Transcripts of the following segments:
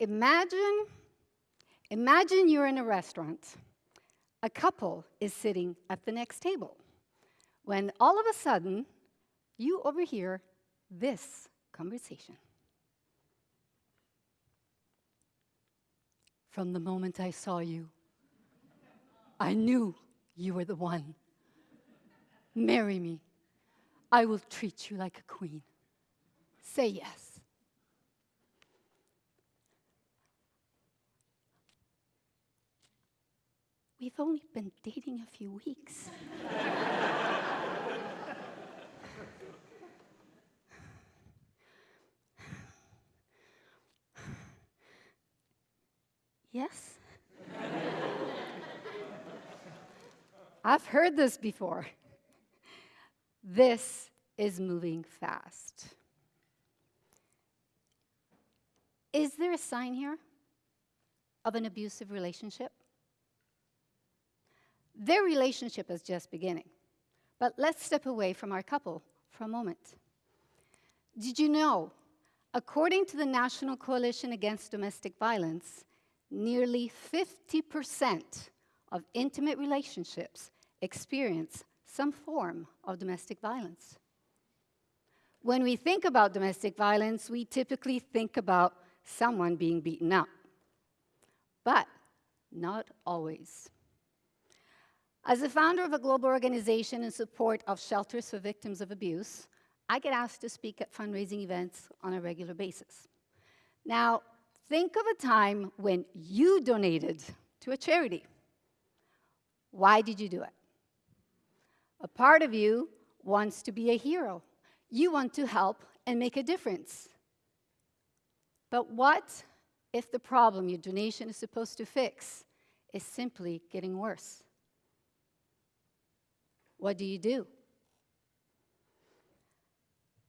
imagine, imagine you're in a restaurant. A couple is sitting at the next table when all of a sudden you overhear this conversation. From the moment I saw you, I knew you were the one. Marry me. I will treat you like a queen. Say yes. We've only been dating a few weeks. yes? I've heard this before. This is moving fast. Is there a sign here of an abusive relationship? Their relationship is just beginning. But let's step away from our couple for a moment. Did you know, according to the National Coalition Against Domestic Violence, nearly 50% of intimate relationships experience some form of domestic violence. When we think about domestic violence, we typically think about someone being beaten up. But not always. As the founder of a global organization in support of shelters for victims of abuse, I get asked to speak at fundraising events on a regular basis. Now, think of a time when you donated to a charity. Why did you do it? A part of you wants to be a hero. You want to help and make a difference. But what if the problem your donation is supposed to fix is simply getting worse? What do you do?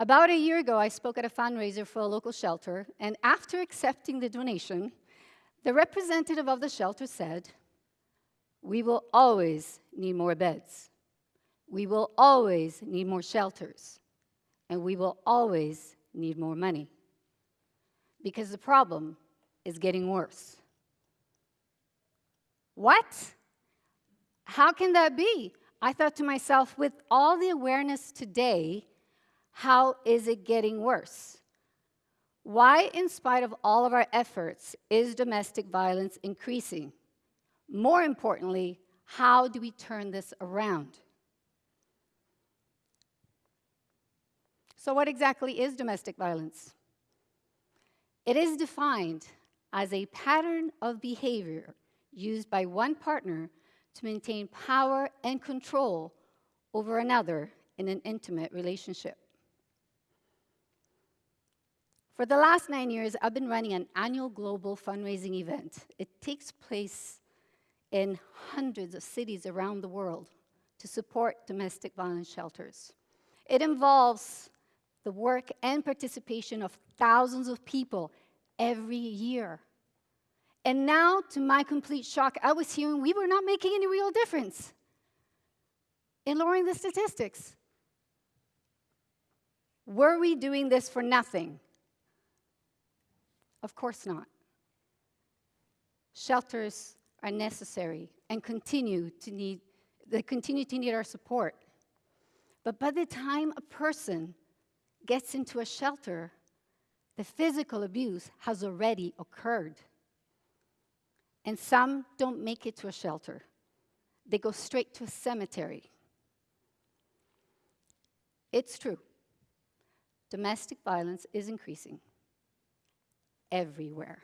About a year ago, I spoke at a fundraiser for a local shelter, and after accepting the donation, the representative of the shelter said, We will always need more beds. We will always need more shelters. And we will always need more money. Because the problem is getting worse. What? How can that be? I thought to myself, with all the awareness today, how is it getting worse? Why, in spite of all of our efforts, is domestic violence increasing? More importantly, how do we turn this around? So, what exactly is domestic violence? It is defined as a pattern of behavior used by one partner to maintain power and control over another in an intimate relationship. For the last nine years, I've been running an annual global fundraising event. It takes place in hundreds of cities around the world to support domestic violence shelters. It involves the work and participation of thousands of people every year. And now, to my complete shock, I was hearing we were not making any real difference in lowering the statistics. Were we doing this for nothing? Of course not. Shelters are necessary and continue to need, they continue to need our support. But by the time a person gets into a shelter, the physical abuse has already occurred. And some don't make it to a shelter. They go straight to a cemetery. It's true. Domestic violence is increasing everywhere,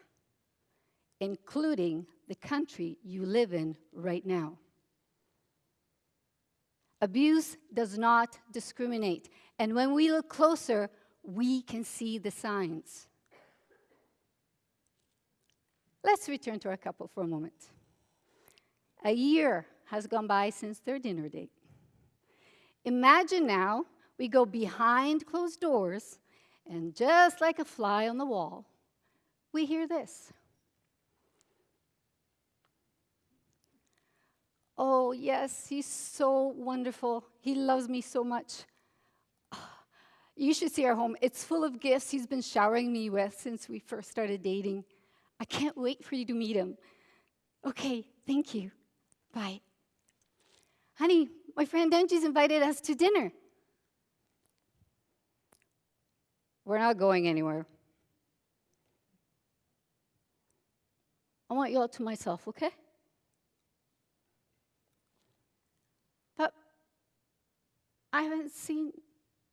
including the country you live in right now. Abuse does not discriminate. And when we look closer, we can see the signs. Let's return to our couple for a moment. A year has gone by since their dinner date. Imagine now we go behind closed doors, and just like a fly on the wall, we hear this. Oh, yes, he's so wonderful. He loves me so much. You should see our home. It's full of gifts he's been showering me with since we first started dating. I can't wait for you to meet him. Okay, thank you. Bye. Honey, my friend Angie's invited us to dinner. We're not going anywhere. I want you all to myself, okay? But I haven't seen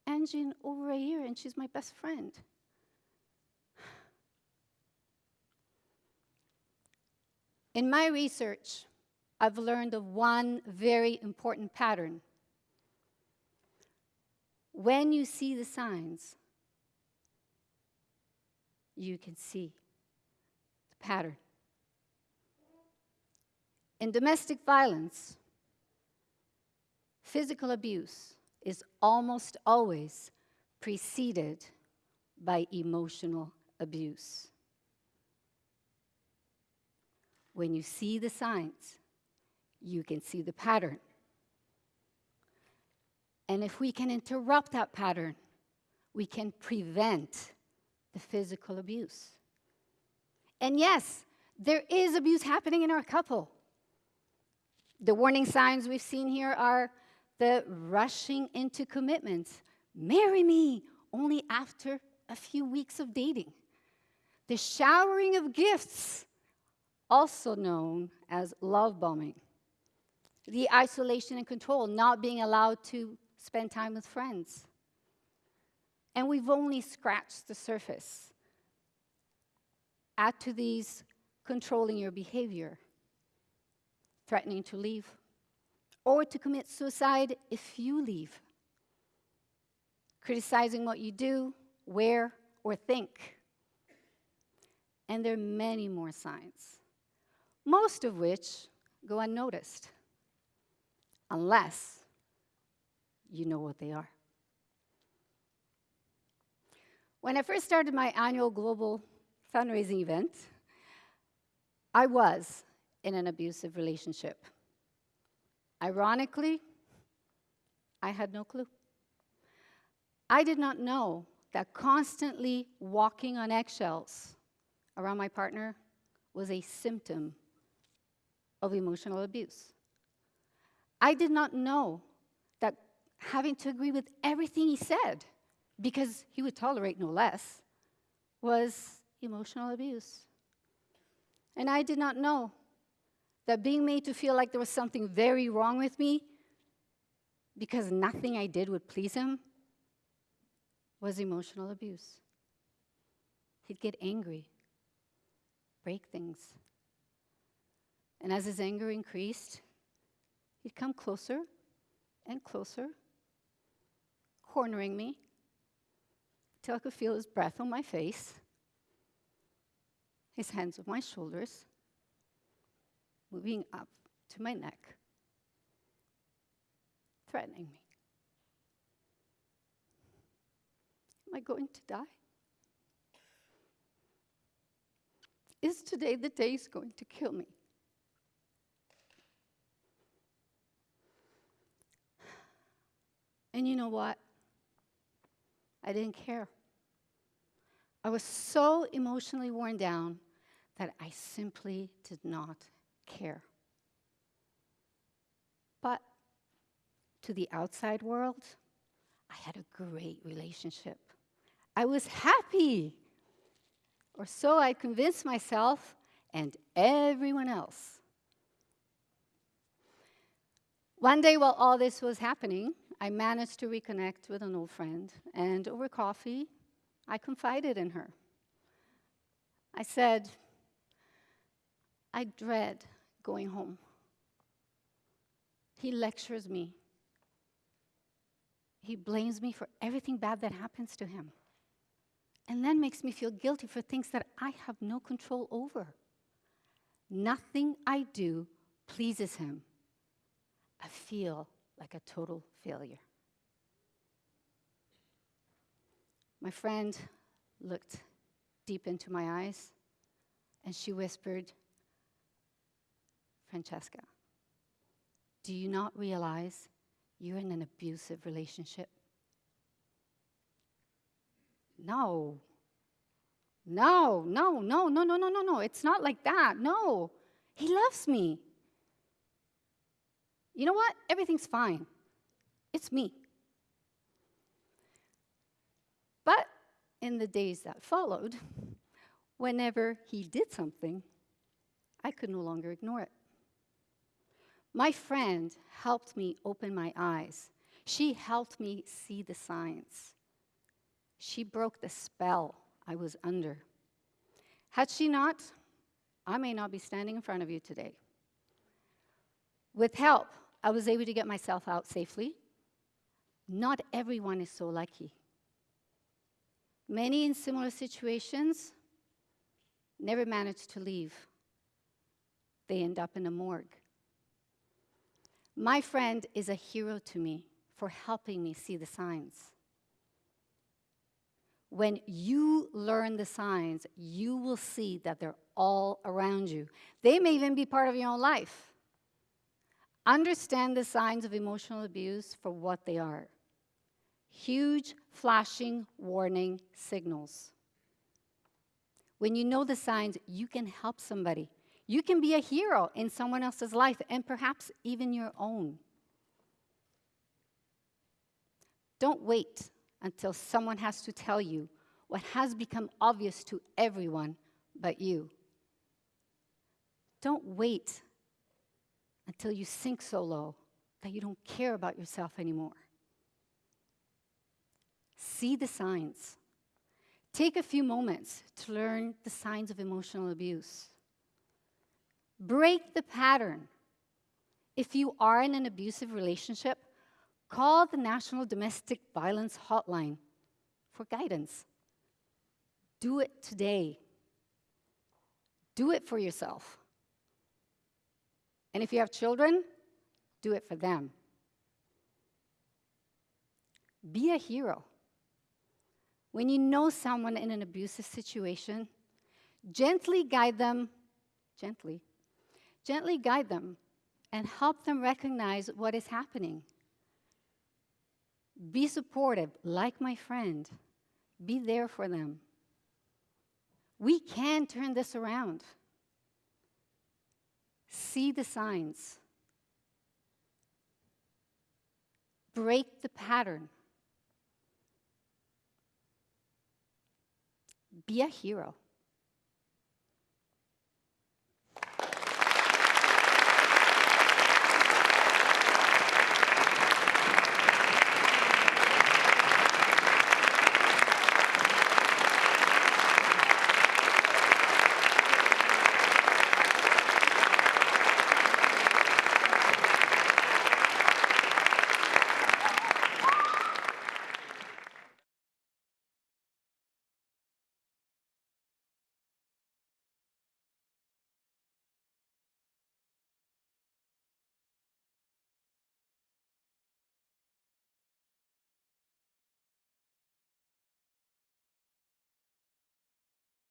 Angie in over a year, and she's my best friend. In my research, I've learned of one very important pattern. When you see the signs, you can see the pattern. In domestic violence, physical abuse is almost always preceded by emotional abuse. When you see the signs, you can see the pattern. And if we can interrupt that pattern, we can prevent the physical abuse. And yes, there is abuse happening in our couple. The warning signs we've seen here are the rushing into commitments. Marry me only after a few weeks of dating. The showering of gifts, also known as love bombing. The isolation and control, not being allowed to spend time with friends. And we've only scratched the surface. Add to these controlling your behavior, threatening to leave, or to commit suicide if you leave, criticizing what you do, wear, or think. And there are many more signs, most of which go unnoticed, unless you know what they are. When I first started my annual global fundraising event, I was in an abusive relationship. Ironically, I had no clue. I did not know that constantly walking on eggshells around my partner was a symptom of emotional abuse. I did not know that having to agree with everything he said, because he would tolerate no less, was emotional abuse. And I did not know that being made to feel like there was something very wrong with me because nothing I did would please him was emotional abuse. He'd get angry, break things. And as his anger increased, he'd come closer and closer, cornering me till I could feel his breath on my face, his hands on my shoulders moving up to my neck, threatening me. Am I going to die? Is today the day he's going to kill me? And you know what? I didn't care. I was so emotionally worn down that I simply did not care. But to the outside world, I had a great relationship. I was happy. Or so I convinced myself and everyone else. One day, while all this was happening, I managed to reconnect with an old friend, and over coffee, I confided in her. I said, I dread going home. He lectures me. He blames me for everything bad that happens to him. And then makes me feel guilty for things that I have no control over. Nothing I do pleases him. I feel like a total failure. My friend looked deep into my eyes and she whispered, Francesca, do you not realize you're in an abusive relationship? No. No, no, no, no, no, no, no, no. It's not like that. No. He loves me. You know what? Everything's fine. It's me. But in the days that followed, whenever he did something, I could no longer ignore it. My friend helped me open my eyes. She helped me see the signs. She broke the spell I was under. Had she not, I may not be standing in front of you today. With help, I was able to get myself out safely. Not everyone is so lucky. Many in similar situations never manage to leave. They end up in a morgue. My friend is a hero to me for helping me see the signs. When you learn the signs, you will see that they're all around you. They may even be part of your own life. Understand the signs of emotional abuse for what they are huge, flashing warning signals. When you know the signs, you can help somebody. You can be a hero in someone else's life and perhaps even your own. Don't wait until someone has to tell you what has become obvious to everyone but you. Don't wait until you sink so low that you don't care about yourself anymore. See the signs. Take a few moments to learn the signs of emotional abuse. Break the pattern. If you are in an abusive relationship, call the National Domestic Violence Hotline for guidance. Do it today. Do it for yourself. And if you have children, do it for them. Be a hero. When you know someone in an abusive situation, gently guide them, gently, gently guide them and help them recognize what is happening. Be supportive, like my friend. Be there for them. We can turn this around. See the signs. Break the pattern. Be a hero.